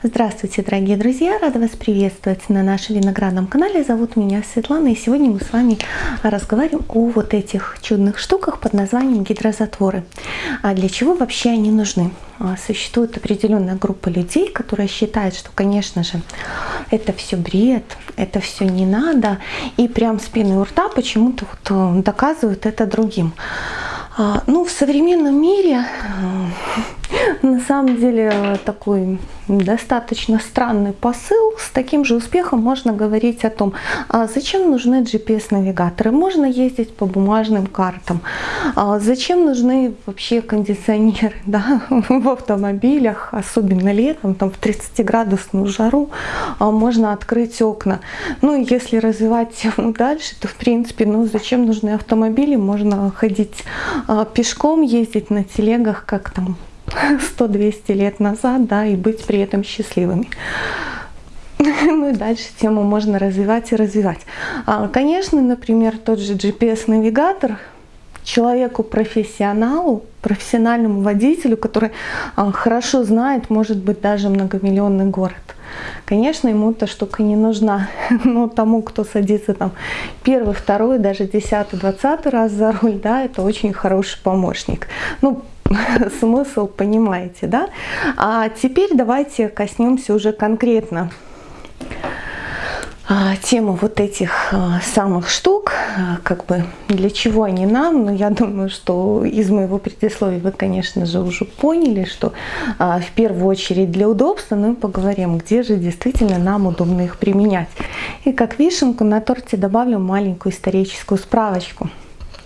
Здравствуйте, дорогие друзья! Рада вас приветствовать на нашем виноградном канале. Зовут меня Светлана, и сегодня мы с вами разговариваем о вот этих чудных штуках под названием гидрозатворы. А для чего вообще они нужны? А, существует определенная группа людей, которая считает, что, конечно же, это все бред, это все не надо, и прям с у рта почему-то вот э, доказывают это другим. А, ну, в современном мире э, на самом деле такой достаточно странный посыл. С таким же успехом можно говорить о том, а зачем нужны GPS-навигаторы. Можно ездить по бумажным картам. А зачем нужны вообще кондиционеры да, в автомобилях, особенно летом, там в 30-градусную жару, а можно открыть окна. Ну и если развивать тему дальше, то в принципе, ну зачем нужны автомобили? Можно ходить пешком ездить на телегах, как там 100-200 лет назад, да, и быть при этом счастливыми. Ну и дальше тему можно развивать и развивать. А, конечно, например, тот же GPS-навигатор человеку-профессионалу, профессиональному водителю, который а, хорошо знает, может быть, даже многомиллионный город. Конечно, ему эта штука не нужна, но тому, кто садится там первый, второй, даже десятый, двадцатый раз за руль, да, это очень хороший помощник. Ну, смысл понимаете, да? А теперь давайте коснемся уже конкретно а, тему вот этих а, самых штук, а, как бы для чего они нам, но я думаю, что из моего предисловия вы, конечно же, уже поняли, что в первую очередь для удобства, мы поговорим, где же действительно нам удобно их применять. И как вишенку на торте добавлю маленькую историческую справочку.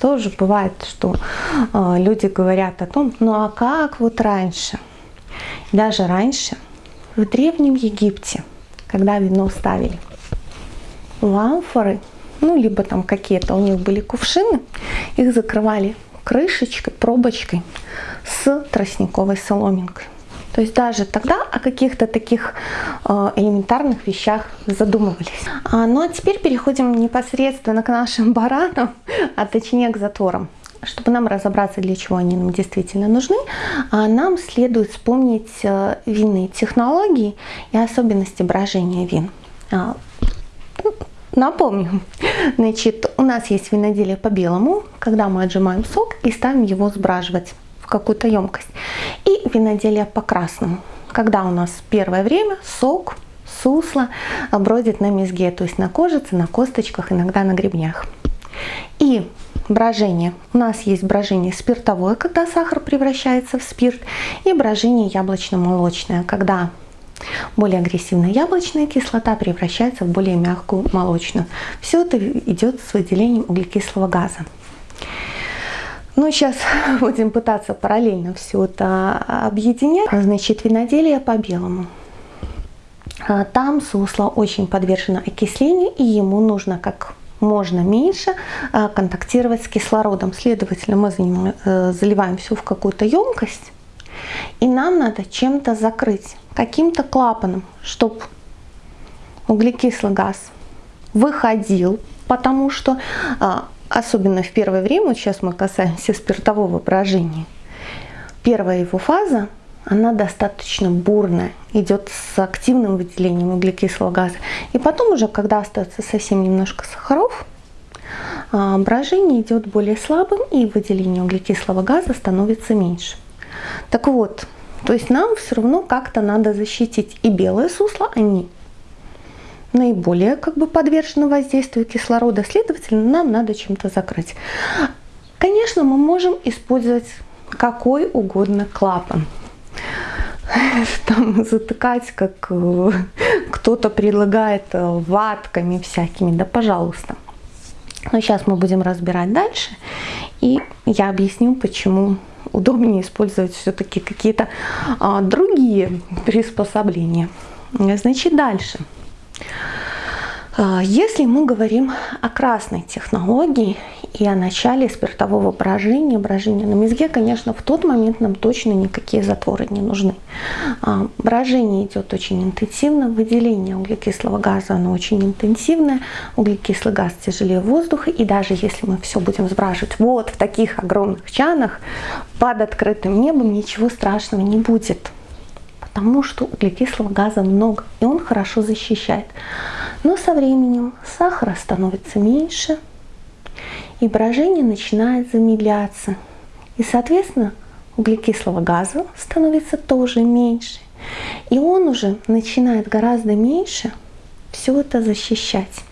Тоже бывает, что люди говорят о том, ну а как вот раньше? Даже раньше, в Древнем Египте, когда вино ставили, ламфоры, ну, либо там какие-то у них были кувшины, их закрывали крышечкой, пробочкой с тростниковой соломинкой. То есть даже тогда о каких-то таких э, элементарных вещах задумывались. А, ну а теперь переходим непосредственно к нашим баранам, а точнее к затворам. Чтобы нам разобраться, для чего они нам действительно нужны, а нам следует вспомнить э, винные технологии и особенности брожения вин. А, Напомню, значит, у нас есть виноделие по белому, когда мы отжимаем сок и ставим его сбраживать какую-то емкость. И виноделие по красному, когда у нас первое время сок, сусло бродит на мезге, то есть на кожице, на косточках, иногда на гребнях. И брожение. У нас есть брожение спиртовое, когда сахар превращается в спирт, и брожение яблочно-молочное, когда более агрессивная яблочная кислота превращается в более мягкую молочную. Все это идет с выделением углекислого газа. Ну, сейчас будем пытаться параллельно все это объединять. Значит, виноделие по белому. А, там сусло очень подвержено окислению, и ему нужно как можно меньше а, контактировать с кислородом. Следовательно, мы э, заливаем все в какую-то емкость, и нам надо чем-то закрыть каким-то клапаном, чтобы углекислый газ выходил, потому что, а, особенно в первое время, вот сейчас мы касаемся спиртового брожения, первая его фаза, она достаточно бурная, идет с активным выделением углекислого газа. И потом уже, когда остается совсем немножко сахаров, а, брожение идет более слабым и выделение углекислого газа становится меньше. Так вот, то есть нам все равно как-то надо защитить и белое сусло, они наиболее как бы подвержены воздействию кислорода, следовательно, нам надо чем-то закрыть. Конечно, мы можем использовать какой угодно клапан. Там затыкать, как э, кто-то предлагает э, ватками всякими, да пожалуйста. Но сейчас мы будем разбирать дальше, и я объясню, почему удобнее использовать все-таки какие-то а, другие приспособления. Значит, дальше. А, если мы говорим о красной технологии и о начале спиртового брожения, брожения на мезге, конечно, в тот момент нам точно никакие затворы не нужны. А, брожение идет очень интенсивно, выделение углекислого газа оно очень интенсивное, углекислый газ тяжелее воздуха, и даже если мы все будем сбраживать вот в таких огромных чанах под открытым небом, ничего страшного не будет потому что углекислого газа много, и он хорошо защищает. Но со временем сахара становится меньше, и брожение начинает замедляться. И, соответственно, углекислого газа становится тоже меньше. И он уже начинает гораздо меньше все это защищать.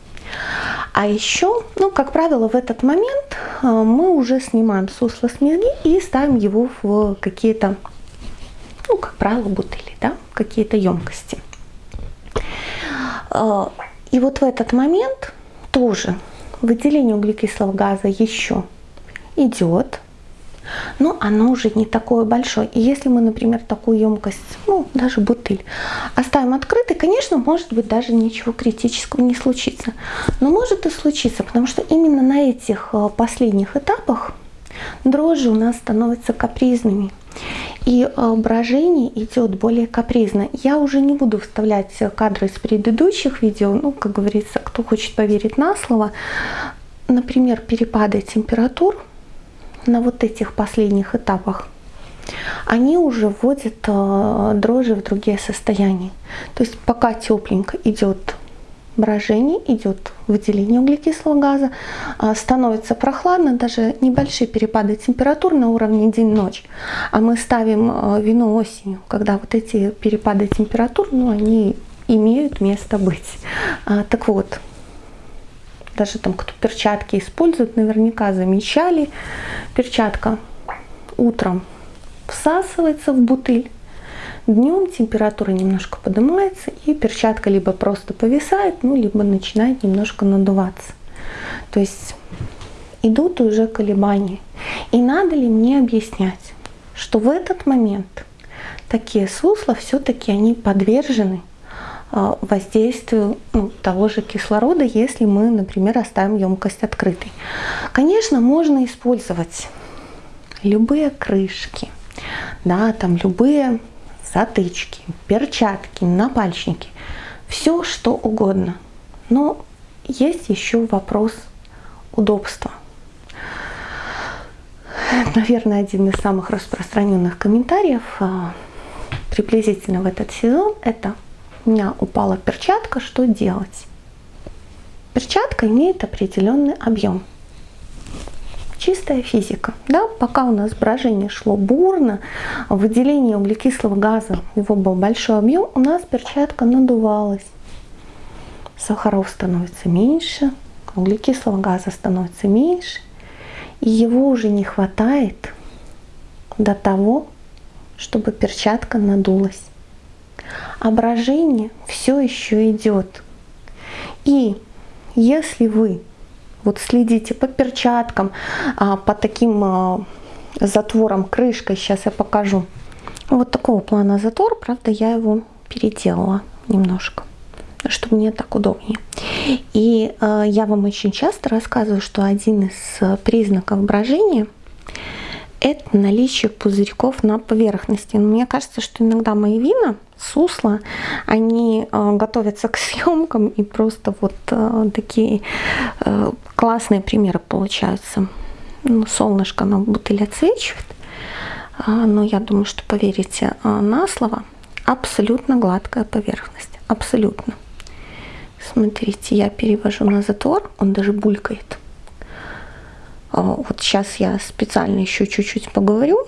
А еще, ну, как правило, в этот момент э, мы уже снимаем сусло с мезги и ставим его в какие-то, ну, как правило, бутыли, да, какие-то емкости. Э, и вот в этот момент тоже выделение углекислого газа еще идет, но оно уже не такое большое. И если мы, например, такую емкость, ну, даже бутыль, оставим открытой, конечно, может быть, даже ничего критического не случится. Но может и случиться, потому что именно на этих э, последних этапах дрожжи у нас становятся капризными. И э, брожение идет более капризно. Я уже не буду вставлять кадры из предыдущих видео, ну, как говорится, кто хочет поверить на слово. Например, перепады температур на вот этих последних этапах, они уже вводят э, дрожжи в другие состояния. То есть пока тепленько идет брожение, идет выделение углекислого газа, а, становится прохладно, даже небольшие перепады температур на уровне день-ночь. А мы ставим э, вино осенью, когда вот эти перепады температур, ну, они имеют место быть. А, так вот, даже там кто перчатки использует, наверняка замечали. Перчатка утром всасывается в бутыль, днем температура немножко поднимается и перчатка либо просто повисает, ну либо начинает немножко надуваться. То есть идут уже колебания. И надо ли мне объяснять, что в этот момент такие сусла все-таки они подвержены а, воздействию ну, того же кислорода, если мы, например, оставим емкость открытой. Конечно, можно использовать любые крышки, да, там любые затычки, перчатки, напальчники, все что угодно. Но есть еще вопрос удобства. Наверное, один из самых распространенных комментариев а, приблизительно в этот сезон это у меня упала перчатка, что делать? Перчатка имеет определенный объем. Чистая физика. Да? Пока у нас брожение шло бурно, выделение углекислого газа, его был большой объем, у нас перчатка надувалась. Сахаров становится меньше, углекислого газа становится меньше, и его уже не хватает до того, чтобы перчатка надулась ображение все еще идет. И если вы вот следите по перчаткам, а, по таким а, затворам, крышкой, сейчас я покажу. Вот такого плана затвор, правда, я его переделала немножко, чтобы мне так удобнее. И э, я вам очень часто рассказываю, что один из признаков брожения это наличие пузырьков на поверхности. Но мне кажется, что иногда мои вина, сусла, они э, готовятся к съемкам и просто вот э, такие э, классные примеры получаются. Ну, солнышко на бутыль отсвечивает, но я думаю, что поверите на слово, абсолютно гладкая поверхность, абсолютно. Смотрите, я перевожу на затвор, он даже булькает. А, вот сейчас я специально еще чуть-чуть поговорю,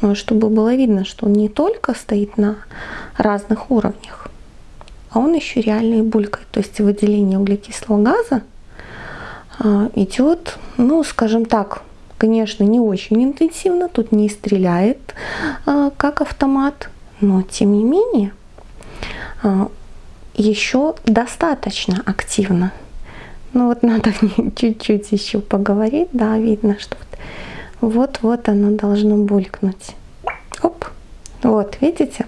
а, чтобы было видно, что он не только стоит на разных уровнях, а он еще реально и булькает. То есть выделение углекислого газа а, идет, ну, скажем так, конечно, не очень интенсивно, тут не стреляет, как автомат, но тем не менее еще достаточно активно. Ну вот надо чуть-чуть еще поговорить, да, видно, что вот-вот оно должно булькнуть. Оп, вот, видите?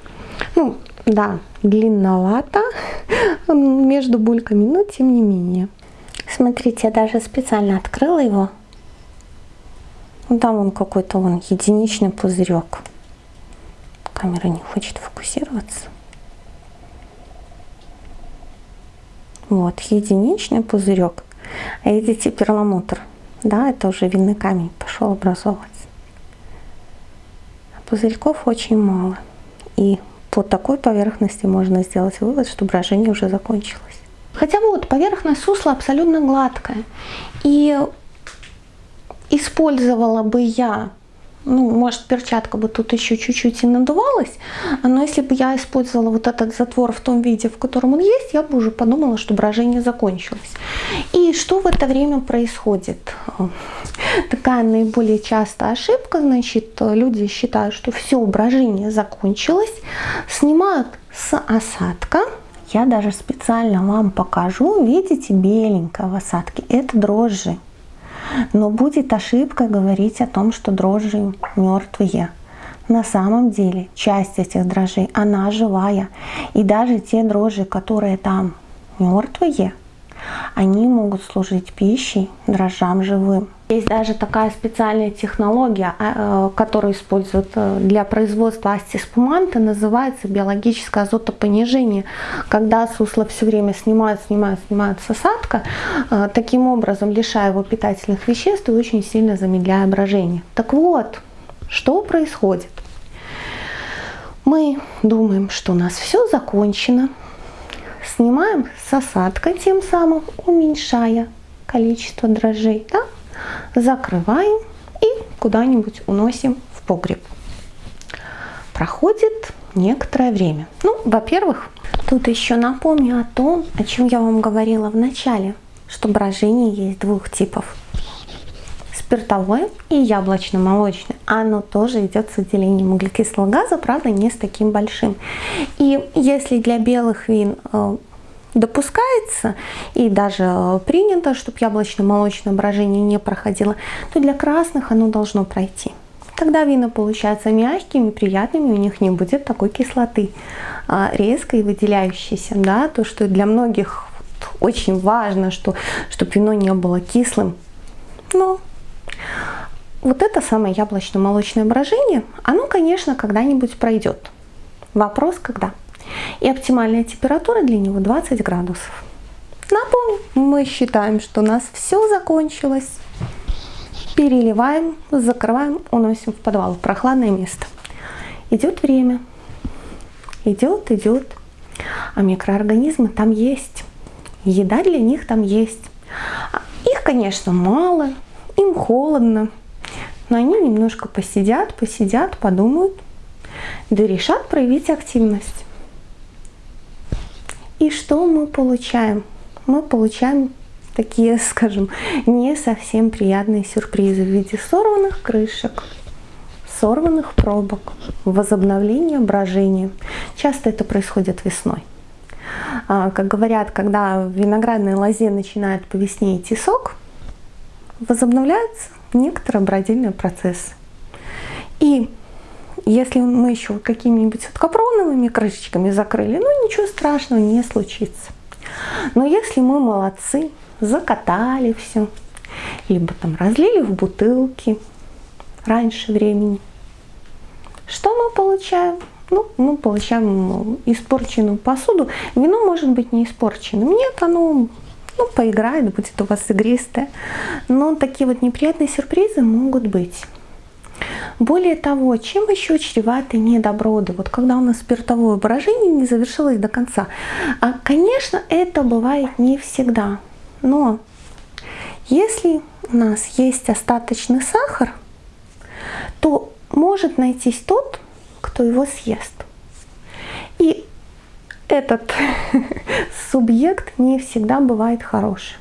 Ну, да, длинновато между бульками, но тем не менее. Смотрите, я даже специально открыла его. Там он какой-то вон единичный пузырек. Камера не хочет фокусироваться. Вот, единичный пузырек. А видите, перламутр, да, это уже винный камень пошел образовываться. А пузырьков очень мало. И по такой поверхности можно сделать вывод, что брожение уже закончилось. Хотя вот поверхность сусла абсолютно гладкая. И использовала бы я ну, может, перчатка бы тут еще чуть-чуть и надувалась, но если бы я использовала вот этот затвор в том виде, в котором он есть, я бы уже подумала, что брожение закончилось. И что в это время происходит? Такая наиболее частая ошибка, значит, люди считают, что все, брожение закончилось, снимают с осадка, я даже специально вам покажу, видите, беленькое в осадке, это дрожжи. Но будет ошибка говорить о том, что дрожжи мертвые. На самом деле часть этих дрожжей, она живая. И даже те дрожжи, которые там мертвые, они могут служить пищей дрожжам живым. Есть даже такая специальная технология, а, э, которую используют э, для производства астиспуманта, называется биологическое азотопонижение. Когда сусло все время снимают, снимают, снимают с осадка, э, таким образом лишая его питательных веществ и очень сильно замедляя брожение. Так вот, что происходит? Мы думаем, что у нас все закончено, снимаем с осадка, тем самым уменьшая количество дрожжей. Да? Закрываем и куда-нибудь уносим в погреб. Проходит некоторое время. Ну, во-первых, тут еще напомню о том, о чем я вам говорила в начале, что брожение есть двух типов. Спиртовое и яблочно-молочное. Оно тоже идет с выделением углекислого газа, правда, не с таким большим. И если для белых вин э, допускается и даже принято, чтобы яблочно-молочное брожение не проходило, то для красных оно должно пройти. Тогда вина получаются мягкими, приятными, у них не будет такой кислоты а, резкой, выделяющейся. Да? То, что для многих очень важно, что, чтобы вино не было кислым. Но вот это самое яблочно-молочное брожение, оно, конечно, когда-нибудь пройдет. Вопрос, когда? И оптимальная температура для него 20 градусов. Напомню, мы считаем, что у нас все закончилось. Переливаем, закрываем, уносим в подвал, в прохладное место. Идет время. Идет, идет. А микроорганизмы там есть. Еда для них там есть. Их, конечно, мало, им холодно. Но они немножко посидят, посидят, подумают, да решат проявить активность. И что мы получаем? Мы получаем такие, скажем, не совсем приятные сюрпризы в виде сорванных крышек, сорванных пробок, возобновления брожения. Часто это происходит весной. А, как говорят, когда в виноградной лозе начинает по весне идти сок, возобновляется некоторый бродильный процесс. И если мы еще какими-нибудь вот капроновыми крышечками закрыли, ну ничего страшного не случится. Но если мы молодцы, закатали все, либо там разлили в бутылки раньше времени, что мы получаем? Ну, мы получаем испорченную посуду. Вино может быть не испорченным. Нет, оно ну, поиграет, будет у вас игристое. Но такие вот неприятные сюрпризы могут быть. Более того, чем еще чреваты недоброды? Вот когда у нас спиртовое брожение не завершилось до конца. А, конечно, это бывает не всегда. Но если у нас есть остаточный сахар, то может найтись тот, кто его съест. И этот субъект не всегда бывает хороший.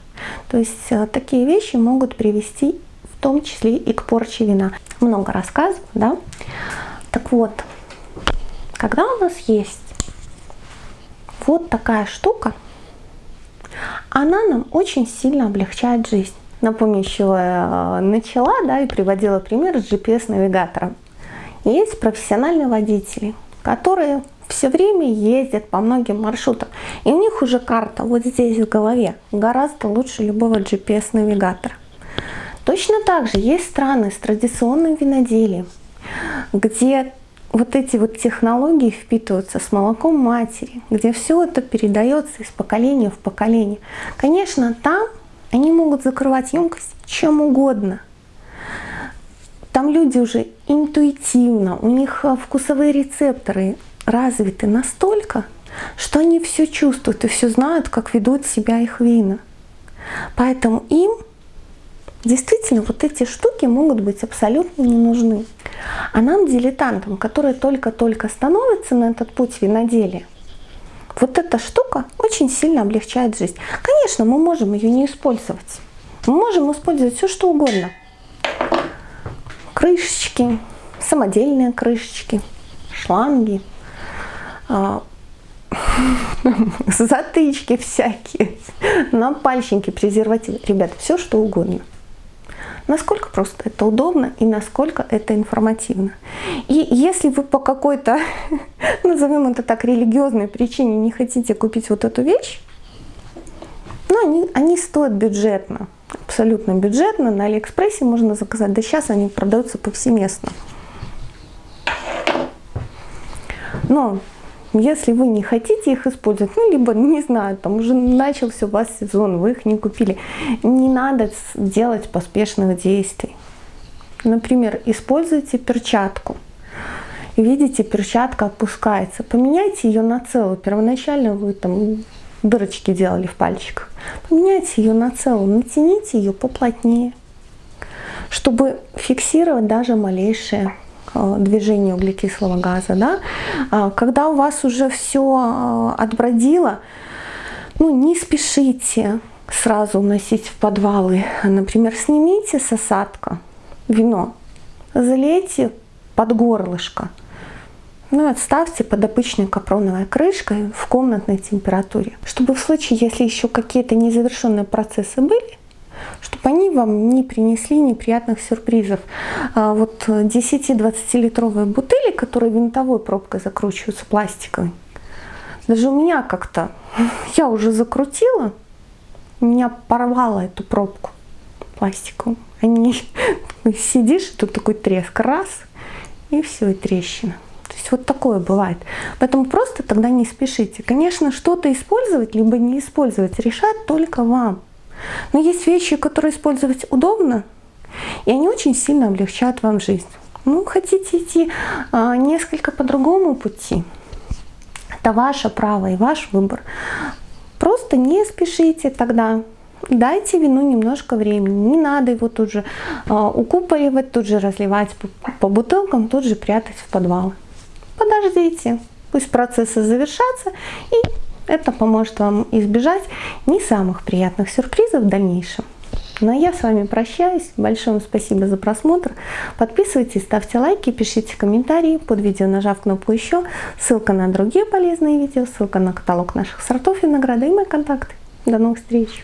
То есть э, такие вещи могут привести том числе и к порче вина. Много рассказываю, да? Так вот, когда у нас есть вот такая штука, она нам очень сильно облегчает жизнь. Напомню, еще э, начала да, и приводила пример с GPS-навигатором. Есть профессиональные водители, которые все время ездят по многим маршрутам. И у них уже карта вот здесь в голове гораздо лучше любого GPS-навигатора. Точно так же есть страны с традиционным виноделием, где вот эти вот технологии впитываются с молоком матери, где все это передается из поколения в поколение. Конечно, там они могут закрывать емкость чем угодно. Там люди уже интуитивно, у них вкусовые рецепторы развиты настолько, что они все чувствуют и все знают, как ведут себя их вина. Поэтому им действительно вот эти штуки могут быть абсолютно не нужны. А нам, дилетантам, которые только-только становятся на этот путь виноделия, вот эта штука очень сильно облегчает жизнь. Конечно, мы можем ее не использовать. Мы можем использовать все, что угодно. Крышечки, самодельные крышечки, шланги, а, затычки всякие, напальчники, презервативы. Ребят, все что угодно. Насколько просто это удобно и насколько это информативно. И если вы по какой-то, назовем это так, религиозной причине не хотите купить вот эту вещь, ну, они, они стоят бюджетно, абсолютно бюджетно. На Алиэкспрессе можно заказать. Да сейчас они продаются повсеместно. Но если вы не хотите их использовать, ну, либо, не знаю, там уже начался у вас сезон, вы их не купили, не надо делать поспешных действий. Например, используйте перчатку. Видите, перчатка опускается. Поменяйте ее на целую. Первоначально вы там дырочки делали в пальчиках. Поменяйте ее на целую, натяните ее поплотнее, чтобы фиксировать даже малейшие Э, движение углекислого газа. Да? А, когда у вас уже все э, отбродило, ну, не спешите сразу уносить в подвалы. Например, снимите с осадка вино, залейте под горлышко, ну и отставьте под обычной капроновой крышкой в комнатной температуре, чтобы в случае, если еще какие-то незавершенные процессы были, чтобы они вам не принесли неприятных сюрпризов. А вот 10-20 литровые бутыли, которые винтовой пробкой закручиваются пластиковой, даже у меня как-то, я уже закрутила, меня порвало эту пробку пластиковую. Они, сидишь, тут такой треск, раз, и все, и трещина. То есть вот такое бывает. Поэтому просто тогда не спешите. Конечно, что-то использовать, либо не использовать, решать только вам. Но есть вещи, которые использовать удобно, и они очень сильно облегчают вам жизнь. Ну, хотите идти а, несколько по другому пути, это ваше право и ваш выбор. Просто не спешите тогда, дайте вину немножко времени, не надо его тут же а, укупоривать, тут же разливать по, по бутылкам, тут же прятать в подвал. Подождите, пусть процессы завершатся и это поможет вам избежать не самых приятных сюрпризов в дальнейшем. Ну а я с вами прощаюсь. Большое вам спасибо за просмотр. Подписывайтесь, ставьте лайки, пишите комментарии под видео, нажав кнопку «Еще». Ссылка на другие полезные видео, ссылка на каталог наших сортов винограда и мои контакты. До новых встреч!